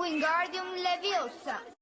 Wingardium Leviosa.